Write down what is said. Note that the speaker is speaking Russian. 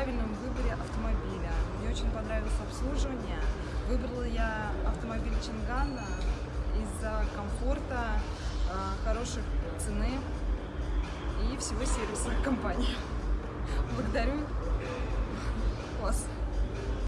правильном выборе автомобиля. Мне очень понравилось обслуживание. Выбрала я автомобиль Чингана из-за комфорта, э, хороших цены и всего сервиса компании. Благодарю.